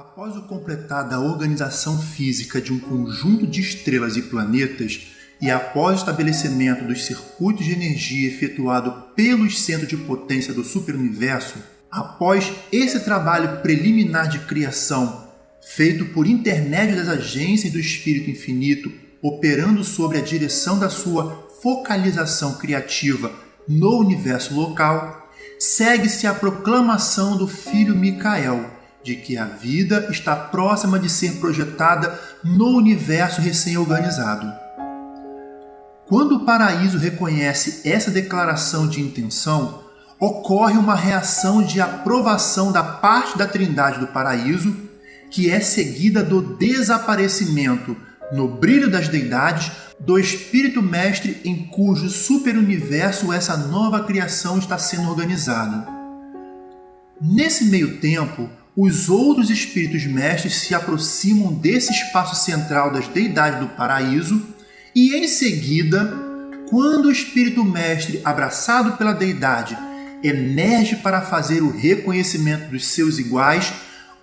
Após o completar da organização física de um conjunto de estrelas e planetas, e após o estabelecimento dos circuitos de energia efetuado pelos centros de potência do superuniverso, após esse trabalho preliminar de criação, feito por intermédio das agências do Espírito Infinito, operando sobre a direção da sua focalização criativa no universo local, segue-se a proclamação do filho Micael de que a vida está próxima de ser projetada no universo recém-organizado. Quando o paraíso reconhece essa declaração de intenção, ocorre uma reação de aprovação da parte da Trindade do paraíso, que é seguida do desaparecimento, no brilho das deidades, do Espírito Mestre em cujo superuniverso essa nova criação está sendo organizada. Nesse meio tempo, os outros espíritos mestres se aproximam desse espaço central das deidades do paraíso e, em seguida, quando o espírito mestre, abraçado pela deidade, emerge para fazer o reconhecimento dos seus iguais,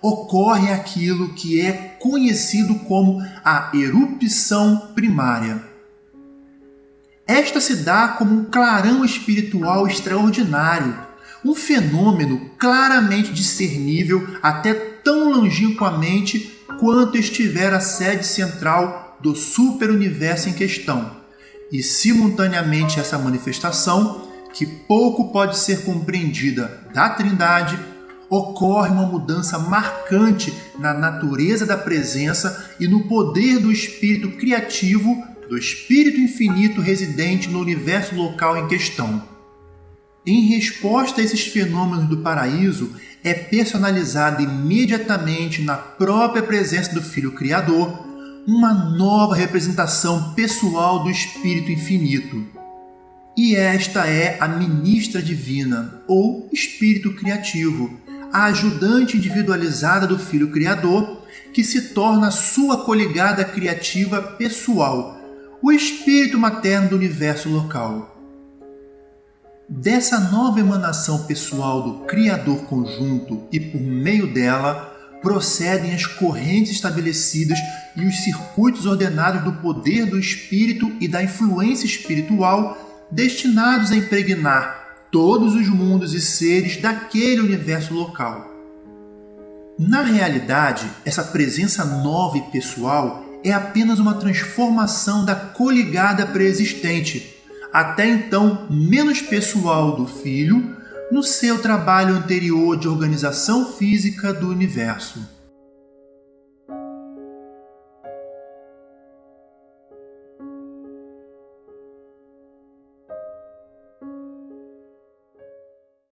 ocorre aquilo que é conhecido como a erupção primária. Esta se dá como um clarão espiritual extraordinário um fenômeno claramente discernível até tão longínquamente quanto estiver a sede central do superuniverso em questão. E simultaneamente essa manifestação, que pouco pode ser compreendida da Trindade, ocorre uma mudança marcante na natureza da presença e no poder do espírito criativo do espírito infinito residente no universo local em questão. Em resposta a esses fenômenos do paraíso, é personalizada imediatamente na própria presença do Filho Criador uma nova representação pessoal do Espírito Infinito. E esta é a Ministra Divina, ou Espírito Criativo, a ajudante individualizada do Filho Criador, que se torna sua coligada criativa pessoal, o Espírito Materno do universo local. Dessa nova emanação pessoal do Criador conjunto e por meio dela procedem as correntes estabelecidas e os circuitos ordenados do poder do espírito e da influência espiritual destinados a impregnar todos os mundos e seres daquele universo local. Na realidade, essa presença nova e pessoal é apenas uma transformação da coligada preexistente até então menos pessoal do filho, no seu trabalho anterior de organização física do universo.